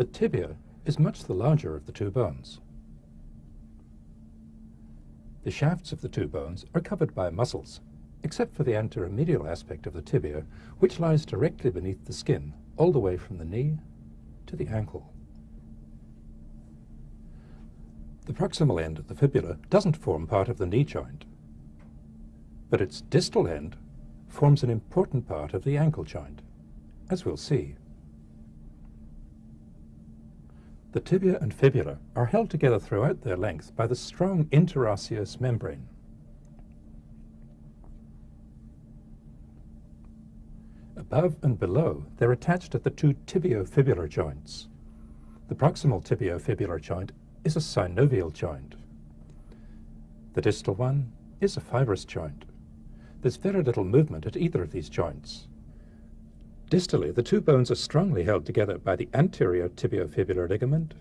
The tibia is much the larger of the two bones. The shafts of the two bones are covered by muscles, except for the anteromedial aspect of the tibia, which lies directly beneath the skin, all the way from the knee to the ankle. The proximal end of the fibula doesn't form part of the knee joint, but its distal end forms an important part of the ankle joint, as we'll see. The tibia and fibula are held together throughout their length by the strong interosseous membrane. Above and below, they're attached at the two tibiofibular joints. The proximal tibiofibular joint is a synovial joint. The distal one is a fibrous joint. There's very little movement at either of these joints. Distally, the two bones are strongly held together by the anterior tibiofibular ligament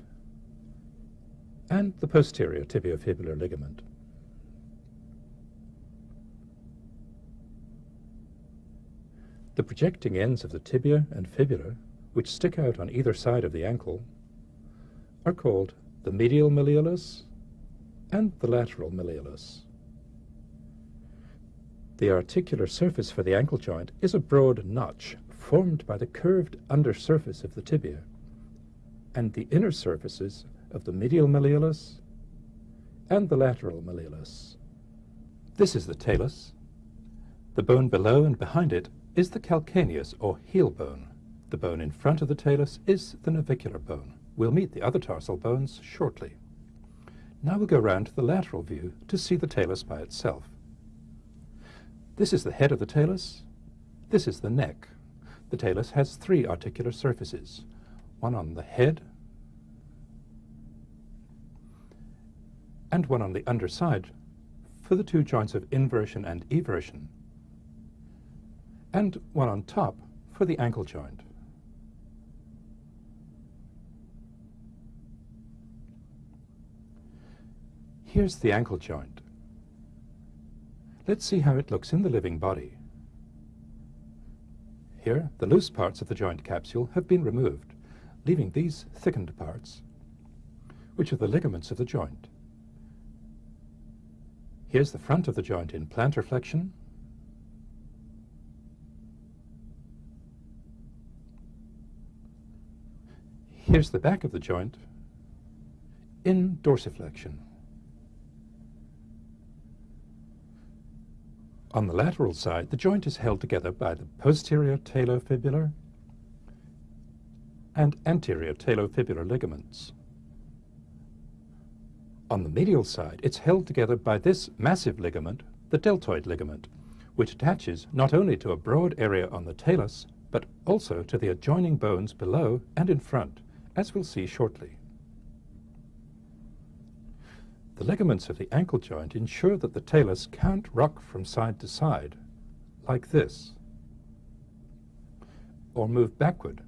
and the posterior tibiofibular ligament. The projecting ends of the tibia and fibula, which stick out on either side of the ankle, are called the medial malleolus and the lateral malleolus. The articular surface for the ankle joint is a broad notch formed by the curved undersurface of the tibia and the inner surfaces of the medial malleolus and the lateral malleolus. This is the talus. The bone below and behind it is the calcaneus or heel bone. The bone in front of the talus is the navicular bone. We'll meet the other tarsal bones shortly. Now we'll go round to the lateral view to see the talus by itself. This is the head of the talus. This is the neck. The talus has three articular surfaces, one on the head and one on the underside for the two joints of inversion and eversion, and one on top for the ankle joint. Here's the ankle joint. Let's see how it looks in the living body. Here, the loose parts of the joint capsule have been removed, leaving these thickened parts, which are the ligaments of the joint. Here's the front of the joint in plantar flexion. Here's the back of the joint in dorsiflexion. On the lateral side, the joint is held together by the posterior talofibular and anterior talofibular ligaments. On the medial side, it's held together by this massive ligament, the deltoid ligament, which attaches not only to a broad area on the talus, but also to the adjoining bones below and in front, as we'll see shortly. The ligaments of the ankle joint ensure that the talus can't rock from side to side, like this, or move backward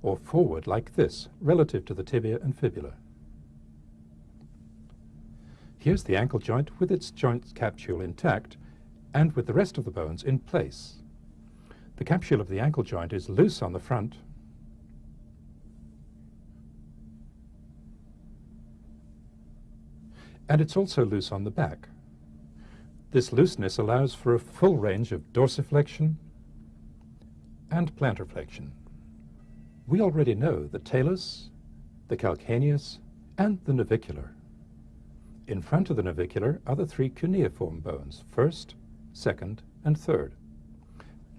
or forward like this, relative to the tibia and fibula. Here's the ankle joint with its joint capsule intact and with the rest of the bones in place. The capsule of the ankle joint is loose on the front and it's also loose on the back. This looseness allows for a full range of dorsiflexion and plantar flexion. We already know the talus, the calcaneus, and the navicular. In front of the navicular are the three cuneiform bones, first, second, and third.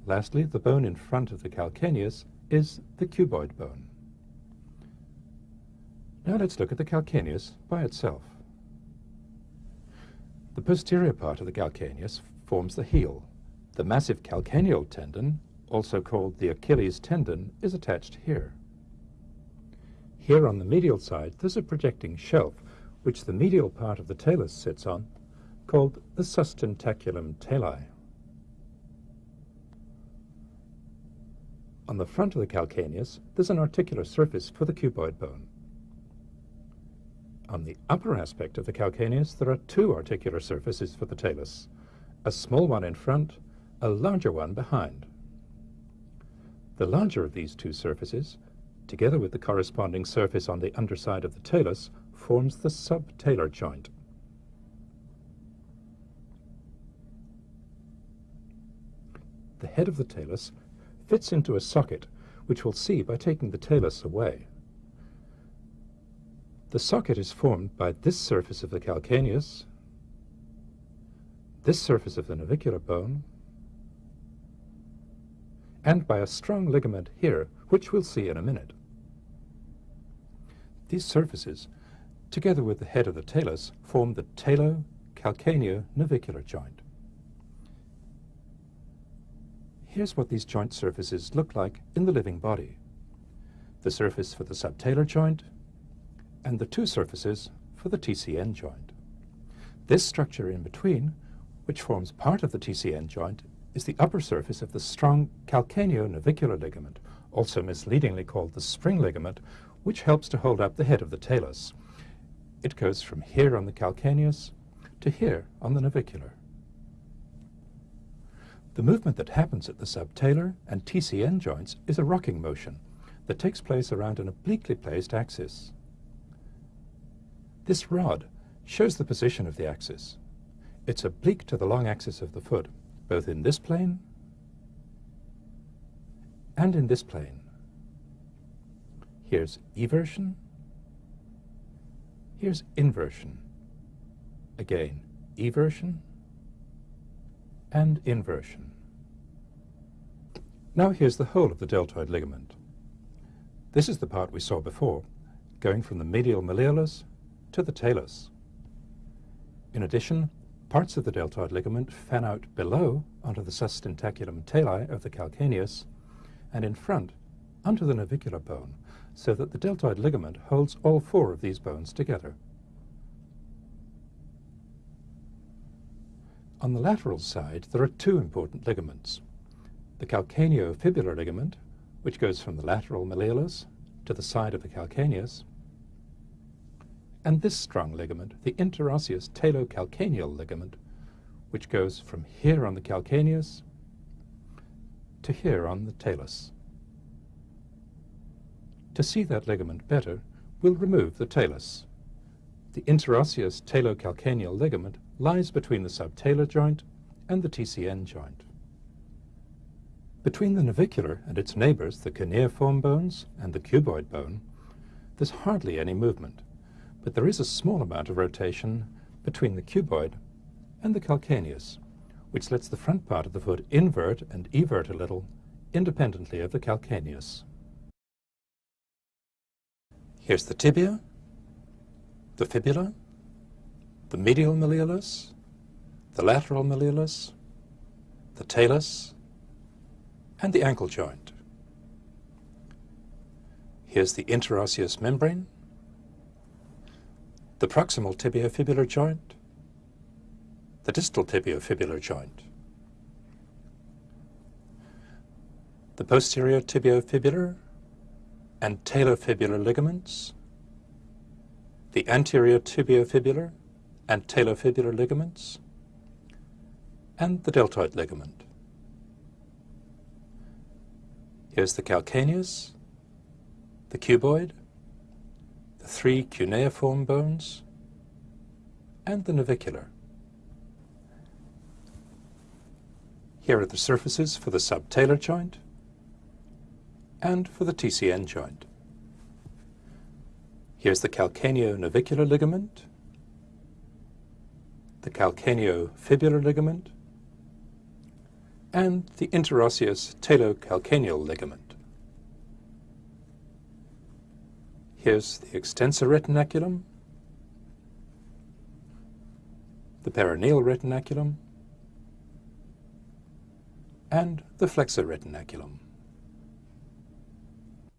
Lastly, the bone in front of the calcaneus is the cuboid bone. Now let's look at the calcaneus by itself. The posterior part of the calcaneus forms the heel. The massive calcaneal tendon, also called the Achilles tendon, is attached here. Here on the medial side, there's a projecting shelf, which the medial part of the talus sits on, called the sustentaculum tali. On the front of the calcaneus, there's an articular surface for the cuboid bone. On the upper aspect of the calcaneus, there are two articular surfaces for the talus, a small one in front, a larger one behind. The larger of these two surfaces together with the corresponding surface on the underside of the talus, forms the subtalar joint. The head of the talus fits into a socket, which we'll see by taking the talus away. The socket is formed by this surface of the calcaneus, this surface of the navicular bone, and by a strong ligament here, which we'll see in a minute. These surfaces, together with the head of the talus, form the talo-calcaneo-navicular joint. Here's what these joint surfaces look like in the living body. The surface for the subtalar joint and the two surfaces for the TCN joint. This structure in between, which forms part of the TCN joint, is the upper surface of the strong calcaneo-navicular ligament, also misleadingly called the spring ligament, which helps to hold up the head of the talus. It goes from here on the calcaneus to here on the navicular. The movement that happens at the subtalar and TCN joints is a rocking motion that takes place around an obliquely placed axis. This rod shows the position of the axis. It's oblique to the long axis of the foot, both in this plane and in this plane. Here's eversion. Here's inversion. Again, eversion and inversion. Now here's the whole of the deltoid ligament. This is the part we saw before, going from the medial malleolus to the talus. In addition, parts of the deltoid ligament fan out below onto the sustentaculum tali of the calcaneus and in front onto the navicular bone, so that the deltoid ligament holds all four of these bones together. On the lateral side, there are two important ligaments. The calcaneofibular ligament, which goes from the lateral malleolus to the side of the calcaneus, and this strong ligament, the interosseous talocalcaneal ligament, which goes from here on the calcaneus to here on the talus. To see that ligament better, we'll remove the talus. The interosseous talocalcaneal ligament lies between the subtalar joint and the TCN joint. Between the navicular and its neighbors, the cuneiform bones and the cuboid bone, there's hardly any movement, but there is a small amount of rotation between the cuboid and the calcaneus, which lets the front part of the foot invert and evert a little independently of the calcaneus. Here's the tibia, the fibula, the medial malleolus, the lateral malleolus, the talus, and the ankle joint. Here's the interosseous membrane, the proximal tibiofibular joint, the distal tibiofibular joint, the posterior tibiofibular and talofibular ligaments, the anterior tibiofibular and talofibular ligaments, and the deltoid ligament. Here's the calcaneus, the cuboid, three cuneiform bones, and the navicular. Here are the surfaces for the subtalar joint, and for the TCN joint. Here's the calcaneo-navicular ligament, the calcaneo-fibular ligament, and the interosseous talocalcaneal ligament. Here's the extensor retinaculum, the peroneal retinaculum, and the flexor retinaculum.